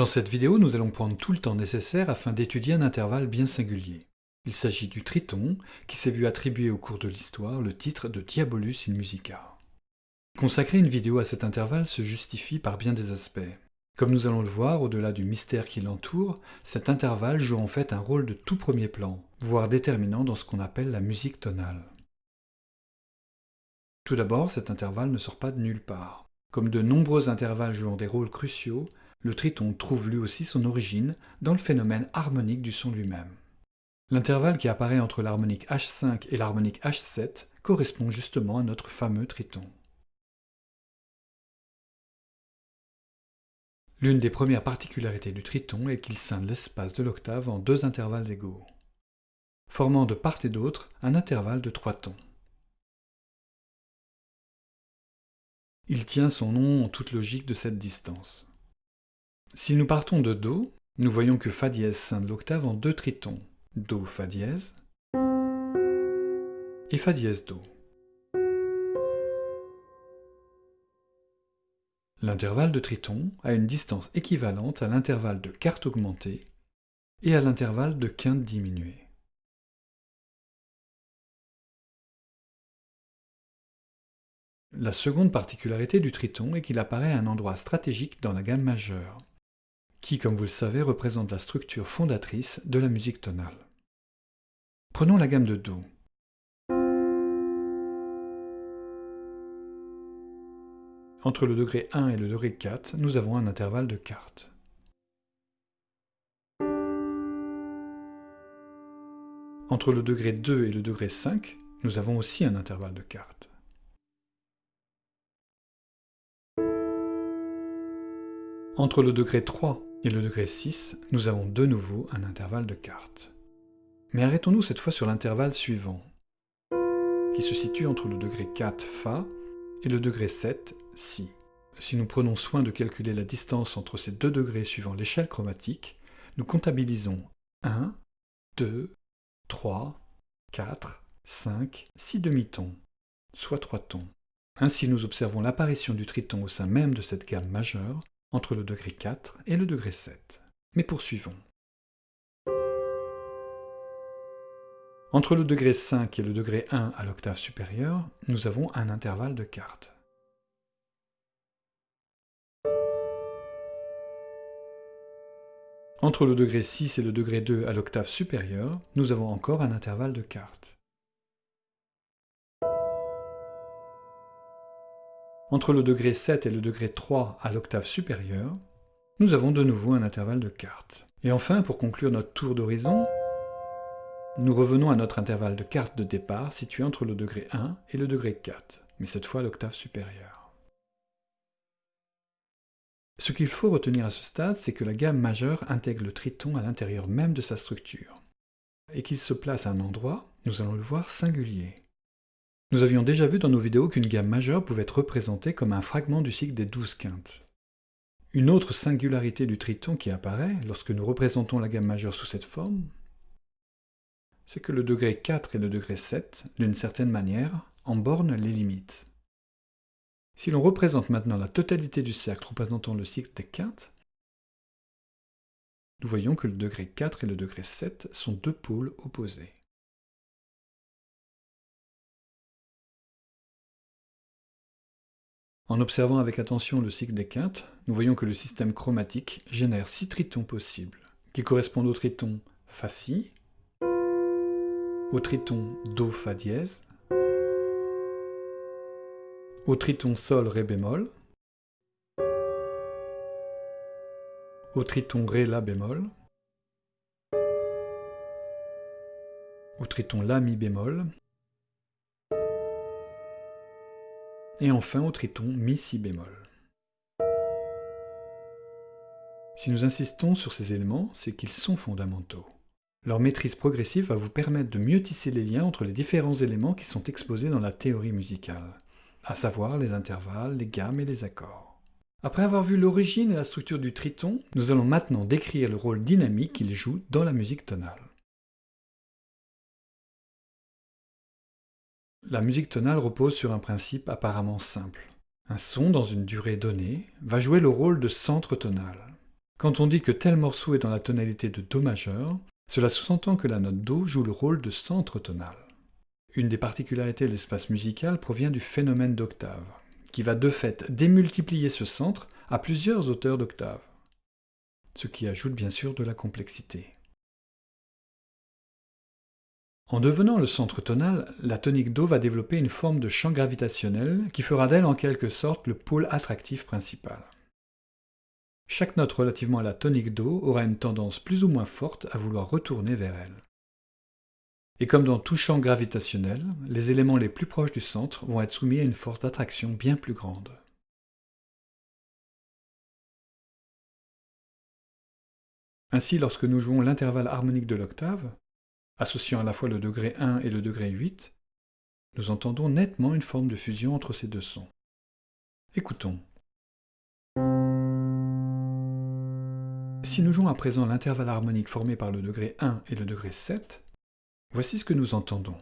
Dans cette vidéo, nous allons prendre tout le temps nécessaire afin d'étudier un intervalle bien singulier. Il s'agit du triton, qui s'est vu attribuer au cours de l'histoire le titre de Diabolus in Musica. Consacrer une vidéo à cet intervalle se justifie par bien des aspects. Comme nous allons le voir, au-delà du mystère qui l'entoure, cet intervalle joue en fait un rôle de tout premier plan, voire déterminant dans ce qu'on appelle la musique tonale. Tout d'abord, cet intervalle ne sort pas de nulle part. Comme de nombreux intervalles jouant des rôles cruciaux, le triton trouve lui aussi son origine dans le phénomène harmonique du son lui-même. L'intervalle qui apparaît entre l'harmonique H5 et l'harmonique H7 correspond justement à notre fameux triton. L'une des premières particularités du triton est qu'il scinde l'espace de l'octave en deux intervalles égaux, formant de part et d'autre un intervalle de trois tons. Il tient son nom en toute logique de cette distance. Si nous partons de Do, nous voyons que Fa dièse scinde l'octave en deux tritons, Do, Fa dièse et Fa dièse, Do. L'intervalle de triton a une distance équivalente à l'intervalle de quarte augmentée et à l'intervalle de quinte diminuée. La seconde particularité du triton est qu'il apparaît à un endroit stratégique dans la gamme majeure, qui, comme vous le savez, représente la structure fondatrice de la musique tonale. Prenons la gamme de Do. Entre le degré 1 et le degré 4, nous avons un intervalle de quarte. Entre le degré 2 et le degré 5, nous avons aussi un intervalle de quarte. Entre le degré 3 et le degré 6, nous avons de nouveau un intervalle de quarte. Mais arrêtons-nous cette fois sur l'intervalle suivant, qui se situe entre le degré 4 Fa et le degré 7 Si. Si nous prenons soin de calculer la distance entre ces deux degrés suivant l'échelle chromatique, nous comptabilisons 1, 2, 3, 4, 5, 6 demi-tons, soit 3 tons. Ainsi nous observons l'apparition du triton au sein même de cette gamme majeure, entre le degré 4 et le degré 7. Mais poursuivons. Entre le degré 5 et le degré 1 à l'octave supérieure, nous avons un intervalle de quarte. Entre le degré 6 et le degré 2 à l'octave supérieure, nous avons encore un intervalle de quarte. Entre le degré 7 et le degré 3 à l'octave supérieure, nous avons de nouveau un intervalle de quarte. Et enfin, pour conclure notre tour d'horizon, nous revenons à notre intervalle de quarte de départ situé entre le degré 1 et le degré 4, mais cette fois à l'octave supérieure. Ce qu'il faut retenir à ce stade, c'est que la gamme majeure intègre le triton à l'intérieur même de sa structure, et qu'il se place à un endroit, nous allons le voir, singulier. Nous avions déjà vu dans nos vidéos qu'une gamme majeure pouvait être représentée comme un fragment du cycle des douze quintes. Une autre singularité du triton qui apparaît lorsque nous représentons la gamme majeure sous cette forme, c'est que le degré 4 et le degré 7, d'une certaine manière, en bornent les limites. Si l'on représente maintenant la totalité du cercle représentant le cycle des quintes, nous voyons que le degré 4 et le degré 7 sont deux pôles opposés. En observant avec attention le cycle des quintes, nous voyons que le système chromatique génère six tritons possibles, qui correspondent au triton Fa-Si, au triton Do-Fa dièse, au triton Sol-Ré bémol, au triton Ré-La bémol, au triton La-Mi bémol, et enfin au triton Mi-Si bémol. Si nous insistons sur ces éléments, c'est qu'ils sont fondamentaux. Leur maîtrise progressive va vous permettre de mieux tisser les liens entre les différents éléments qui sont exposés dans la théorie musicale, à savoir les intervalles, les gammes et les accords. Après avoir vu l'origine et la structure du triton, nous allons maintenant décrire le rôle dynamique qu'il joue dans la musique tonale. La musique tonale repose sur un principe apparemment simple. Un son dans une durée donnée va jouer le rôle de centre tonal. Quand on dit que tel morceau est dans la tonalité de Do majeur, cela sous-entend que la note Do joue le rôle de centre tonal. Une des particularités de l'espace musical provient du phénomène d'octave, qui va de fait démultiplier ce centre à plusieurs hauteurs d'octave, ce qui ajoute bien sûr de la complexité. En devenant le centre tonal, la tonique Do va développer une forme de champ gravitationnel qui fera d'elle en quelque sorte le pôle attractif principal. Chaque note relativement à la tonique Do aura une tendance plus ou moins forte à vouloir retourner vers elle. Et comme dans tout champ gravitationnel, les éléments les plus proches du centre vont être soumis à une force d'attraction bien plus grande. Ainsi, lorsque nous jouons l'intervalle harmonique de l'octave, associant à la fois le degré 1 et le degré 8, nous entendons nettement une forme de fusion entre ces deux sons. Écoutons. Si nous jouons à présent l'intervalle harmonique formé par le degré 1 et le degré 7, voici ce que nous entendons.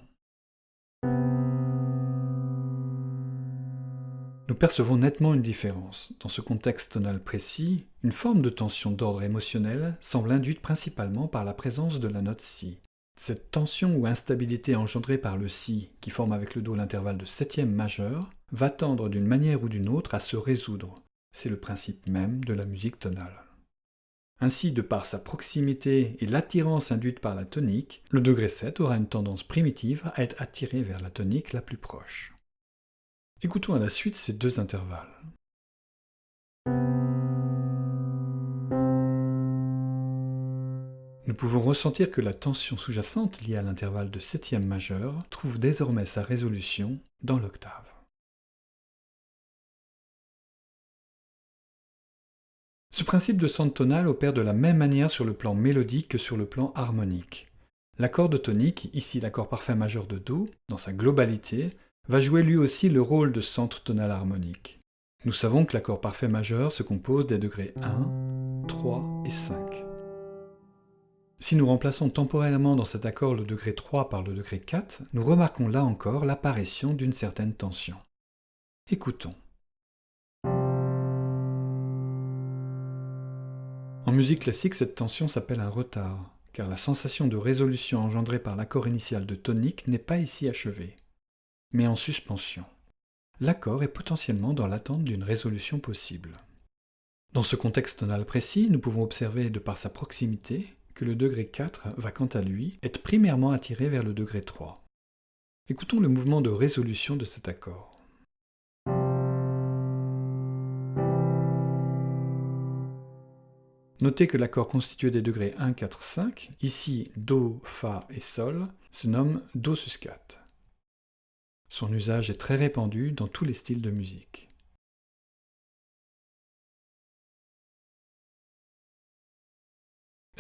Nous percevons nettement une différence. Dans ce contexte tonal précis, une forme de tension d'ordre émotionnel semble induite principalement par la présence de la note Si. Cette tension ou instabilité engendrée par le Si, qui forme avec le Do l'intervalle de septième majeur, va tendre d'une manière ou d'une autre à se résoudre. C'est le principe même de la musique tonale. Ainsi, de par sa proximité et l'attirance induite par la tonique, le degré 7 aura une tendance primitive à être attiré vers la tonique la plus proche. Écoutons à la suite ces deux intervalles. Nous pouvons ressentir que la tension sous-jacente liée à l'intervalle de septième majeur trouve désormais sa résolution dans l'octave. Ce principe de centre tonal opère de la même manière sur le plan mélodique que sur le plan harmonique. L'accord de tonique, ici l'accord parfait majeur de Do, dans sa globalité, va jouer lui aussi le rôle de centre tonal harmonique. Nous savons que l'accord parfait majeur se compose des degrés 1, 3 et 5. Si nous remplaçons temporairement dans cet accord le degré 3 par le degré 4, nous remarquons là encore l'apparition d'une certaine tension. Écoutons. En musique classique, cette tension s'appelle un retard, car la sensation de résolution engendrée par l'accord initial de tonique n'est pas ici achevée, mais en suspension. L'accord est potentiellement dans l'attente d'une résolution possible. Dans ce contexte tonal précis, nous pouvons observer, de par sa proximité, que le degré 4 va quant à lui être primairement attiré vers le degré 3. Écoutons le mouvement de résolution de cet accord. Notez que l'accord constitué des degrés 1, 4, 5, ici Do, Fa et Sol, se nomme Do sus 4. Son usage est très répandu dans tous les styles de musique.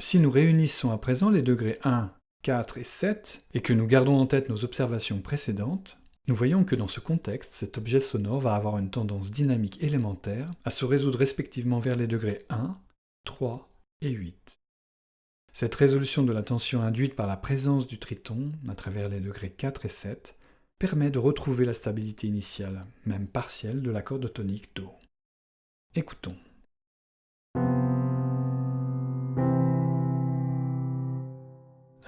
Si nous réunissons à présent les degrés 1, 4 et 7, et que nous gardons en tête nos observations précédentes, nous voyons que dans ce contexte, cet objet sonore va avoir une tendance dynamique élémentaire à se résoudre respectivement vers les degrés 1, 3 et 8. Cette résolution de la tension induite par la présence du triton, à travers les degrés 4 et 7, permet de retrouver la stabilité initiale, même partielle, de l'accord de tonique Do. Écoutons.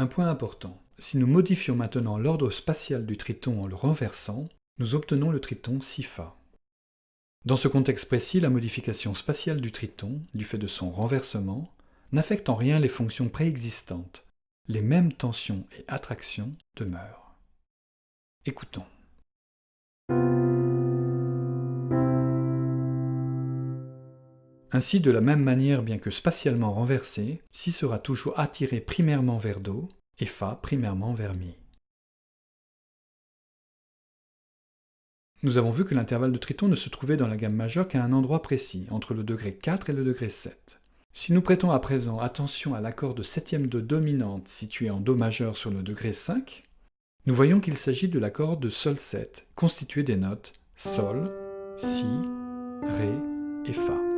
Un point important, si nous modifions maintenant l'ordre spatial du triton en le renversant, nous obtenons le triton Si-Fa. Dans ce contexte précis, la modification spatiale du triton, du fait de son renversement, n'affecte en rien les fonctions préexistantes. Les mêmes tensions et attractions demeurent. Écoutons. Ainsi, de la même manière, bien que spatialement renversé, Si sera toujours attiré primairement vers Do et Fa primairement vers Mi. Nous avons vu que l'intervalle de triton ne se trouvait dans la gamme majeure qu'à un endroit précis, entre le degré 4 et le degré 7. Si nous prêtons à présent attention à l'accord de septième de dominante situé en Do majeur sur le degré 5, nous voyons qu'il s'agit de l'accord de Sol 7, constitué des notes Sol, Si, Ré et Fa.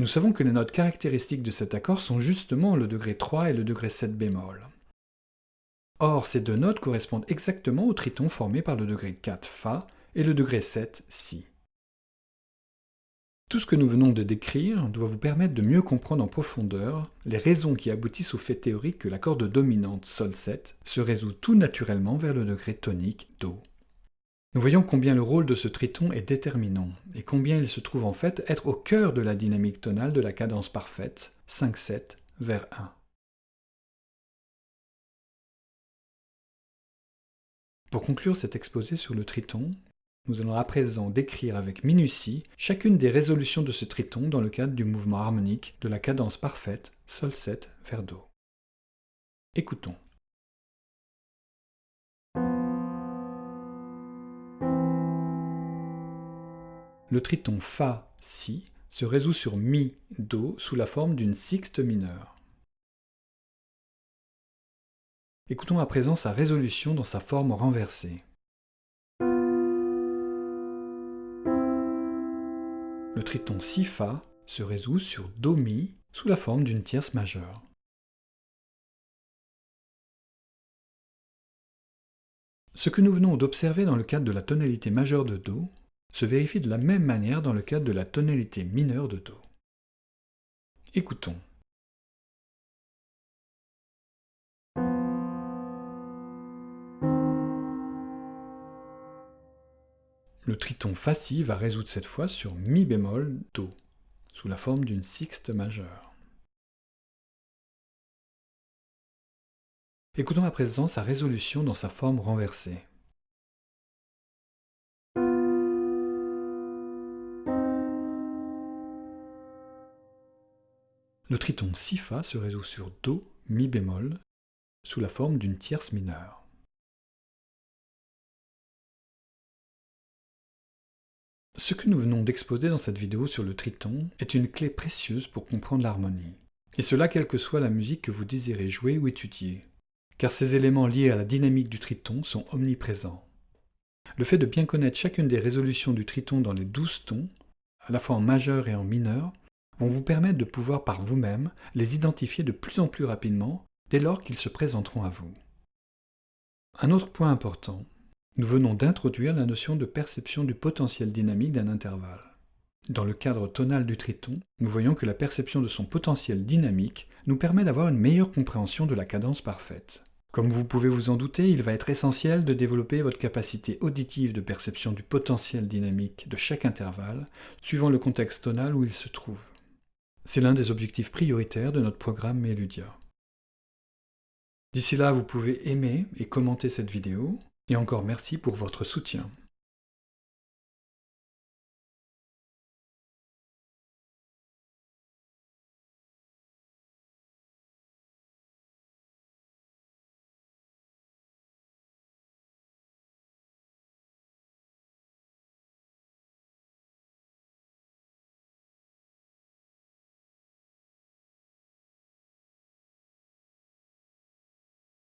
Nous savons que les notes caractéristiques de cet accord sont justement le degré 3 et le degré 7 bémol. Or, ces deux notes correspondent exactement au triton formé par le degré 4 Fa et le degré 7 Si. Tout ce que nous venons de décrire doit vous permettre de mieux comprendre en profondeur les raisons qui aboutissent au fait théorique que la corde dominante Sol7 se résout tout naturellement vers le degré tonique Do. Nous voyons combien le rôle de ce triton est déterminant, et combien il se trouve en fait être au cœur de la dynamique tonale de la cadence parfaite, 5-7 vers 1. Pour conclure cet exposé sur le triton, nous allons à présent décrire avec minutie chacune des résolutions de ce triton dans le cadre du mouvement harmonique de la cadence parfaite Sol7 vers Do. Écoutons. Le triton Fa-Si se résout sur Mi-Do sous la forme d'une sixte mineure. Écoutons à présent sa résolution dans sa forme renversée. Le triton Si-Fa se résout sur Do-Mi sous la forme d'une tierce majeure. Ce que nous venons d'observer dans le cadre de la tonalité majeure de Do se vérifie de la même manière dans le cadre de la tonalité mineure de Do. Écoutons. Le triton Fa-Si va résoudre cette fois sur Mi bémol Do, sous la forme d'une sixte majeure. Écoutons à présent sa résolution dans sa forme renversée. Le triton Si-Fa se résout sur Do, Mi bémol, sous la forme d'une tierce mineure. Ce que nous venons d'exposer dans cette vidéo sur le triton est une clé précieuse pour comprendre l'harmonie. Et cela quelle que soit la musique que vous désirez jouer ou étudier. Car ces éléments liés à la dynamique du triton sont omniprésents. Le fait de bien connaître chacune des résolutions du triton dans les douze tons, à la fois en majeur et en mineur, vont vous permettre de pouvoir par vous-même les identifier de plus en plus rapidement dès lors qu'ils se présenteront à vous. Un autre point important, nous venons d'introduire la notion de perception du potentiel dynamique d'un intervalle. Dans le cadre tonal du triton, nous voyons que la perception de son potentiel dynamique nous permet d'avoir une meilleure compréhension de la cadence parfaite. Comme vous pouvez vous en douter, il va être essentiel de développer votre capacité auditive de perception du potentiel dynamique de chaque intervalle, suivant le contexte tonal où il se trouve. C'est l'un des objectifs prioritaires de notre programme Meludia. D'ici là, vous pouvez aimer et commenter cette vidéo, et encore merci pour votre soutien.